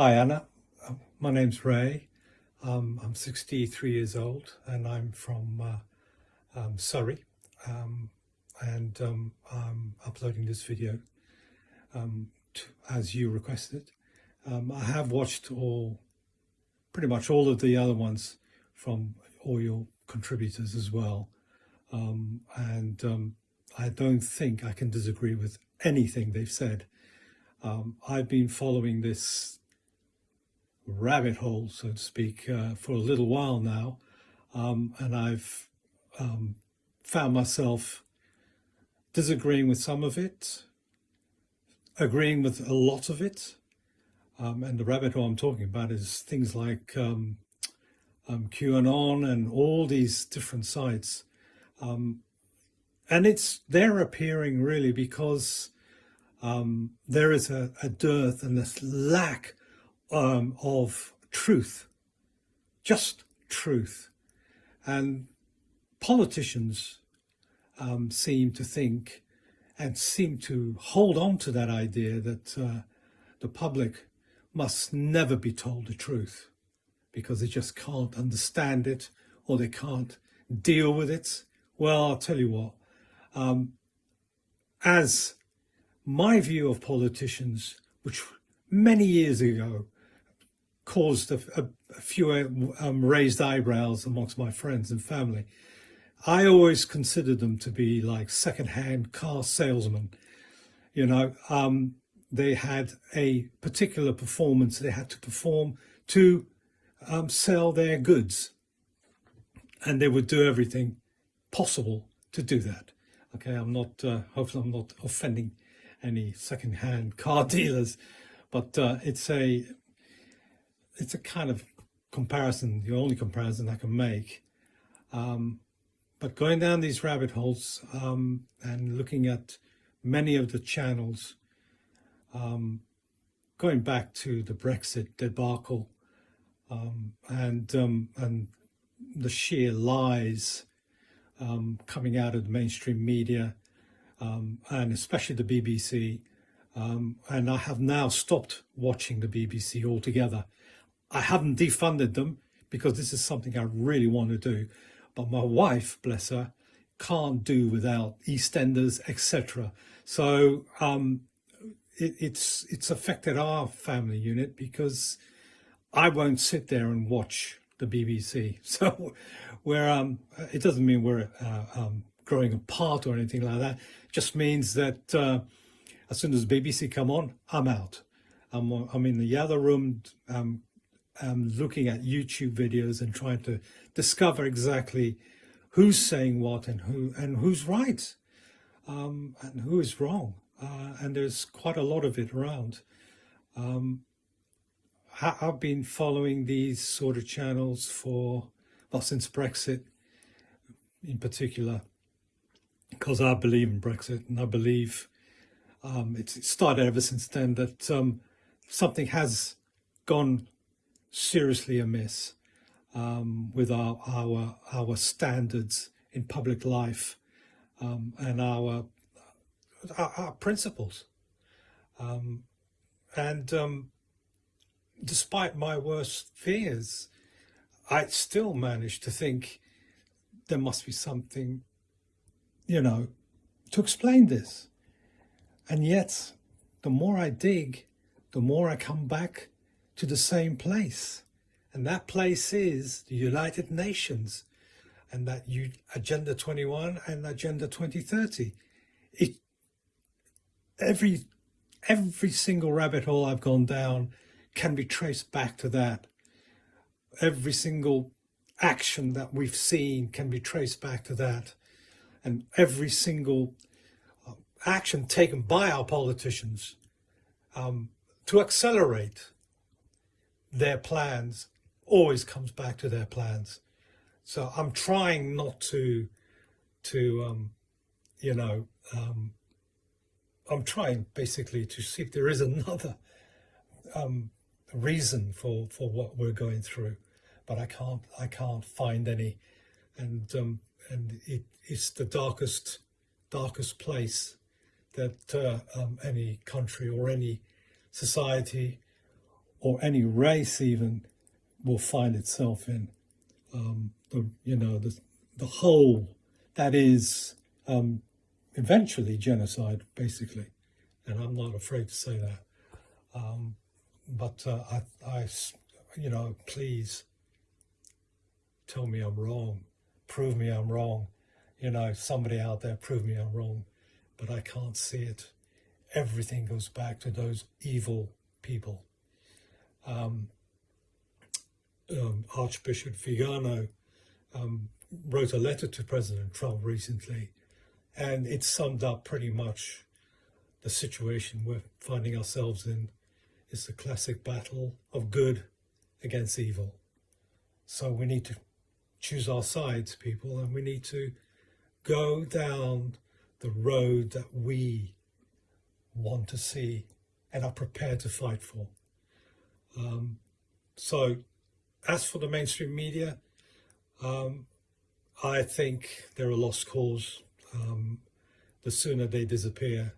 Hi Anna, uh, my name's Ray. Um, I'm 63 years old and I'm from uh, um, Surrey um, and um, I'm uploading this video um, to, as you requested. Um, I have watched all, pretty much all of the other ones from all your contributors as well and I don't think I can disagree with anything they've said. I've been following this rabbit hole, so to speak, uh, for a little while now. Um, and I've um, found myself disagreeing with some of it, agreeing with a lot of it. Um, and the rabbit hole I'm talking about is things like um, um, QAnon and all these different sites. Um, and it's they're appearing really because there is a, a dearth and this lack um, of truth, just truth. And politicians um, seem to think and seem to hold on to that idea that uh, the public must never be told the truth because they just can't understand it or they can't deal with it. Well, I'll tell you what, um, as my view of politicians, which many years ago caused a, a, a few um, raised eyebrows amongst my friends and family. I always considered them to be like second-hand car salesmen. You know, um, they had a particular performance they had to perform to um, sell their goods. And they would do everything possible to do that. Okay, I'm not, uh, hopefully I'm not offending any second-hand car dealers, but uh, it's a it's a kind of comparison, the only comparison I can make. Um, but going down these rabbit holes um, and looking at many of the channels, um, going back to the Brexit debacle um, and um, and the sheer lies um, coming out of the mainstream media and especially the BBC. and I have now stopped watching the BBC altogether I haven't defunded them because this is something I really want to do. But my wife, bless her, can't do without EastEnders, etc. So um, it, it's it's affected our family unit because I won't sit there and watch the BBC. So where um, it doesn't mean we're uh, um, growing apart or anything like that. It just means that uh, as soon as BBC come on, I'm out. I'm, I'm in the other room um, um, looking at YouTube videos and trying to discover exactly who's saying what and who and who's right um, and who is wrong. Uh, and there's quite a lot of it around. Um, I've been following these sort of channels for, well, since Brexit in particular, because I believe in Brexit and I believe um, it's started ever since then that um, something has gone seriously amiss um, with our, our, our standards in public life um, and our, our, our principles. Um, and um, despite my worst fears, I still managed to think there must be something, you know, to explain this. And yet, the more I dig, the more I come back to the same place. And that place is the United Nations and that you, Agenda 21 and Agenda 2030. It, every, every single rabbit hole I've gone down can be traced back to that. Every single action that we've seen can be traced back to that. And every single uh, action taken by our politicians um, to accelerate their plans always comes back to their plans. So I'm trying not to, to, um, you know, um, I'm trying basically to see if there is another um, reason for, for what we're going through, but I can't, I can't find any. And, um, and it, it's the darkest, darkest place that uh, um, any country or any society or any race even will find itself in. Um, the you know the the whole that is um, eventually genocide, basically, and I'm not afraid to say that. Um, but uh, I, I, you know, please tell me I'm wrong, prove me I'm wrong. You know, somebody out there prove me I'm wrong, but I can't see it. Everything goes back to those evil people. Um, um, Archbishop Vigano um, wrote a letter to President Trump recently, and it summed up pretty much the situation we're finding ourselves in. It's the classic battle of good against evil. So we need to choose our sides, people, and we need to go down the road that we want to see and are prepared to fight for. Um, so, as for the mainstream media, um, I think they're a lost cause. Um, the sooner they disappear,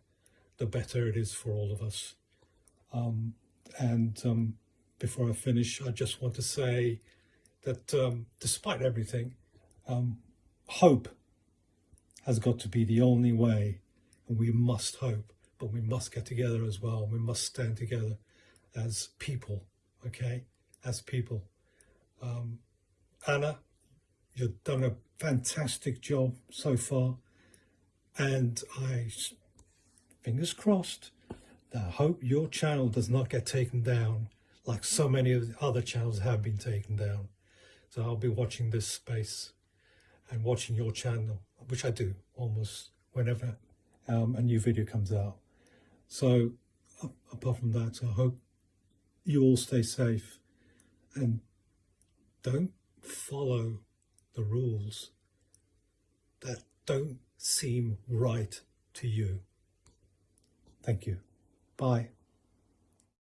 the better it is for all of us. Um, and um, before I finish, I just want to say that um, despite everything, hope has got to be the only way, and we must hope, but we must get together as well. We must stand together as people, okay? As people. Um, Anna, you've done a fantastic job so far, and I, fingers crossed, I hope your channel does not get taken down like so many of the other channels have been taken down. So I'll be watching this space and watching your channel, which I do almost whenever um, a new video comes out. So apart from that, I hope you all stay safe and don't follow the rules that don't seem right to you. Thank you. Bye.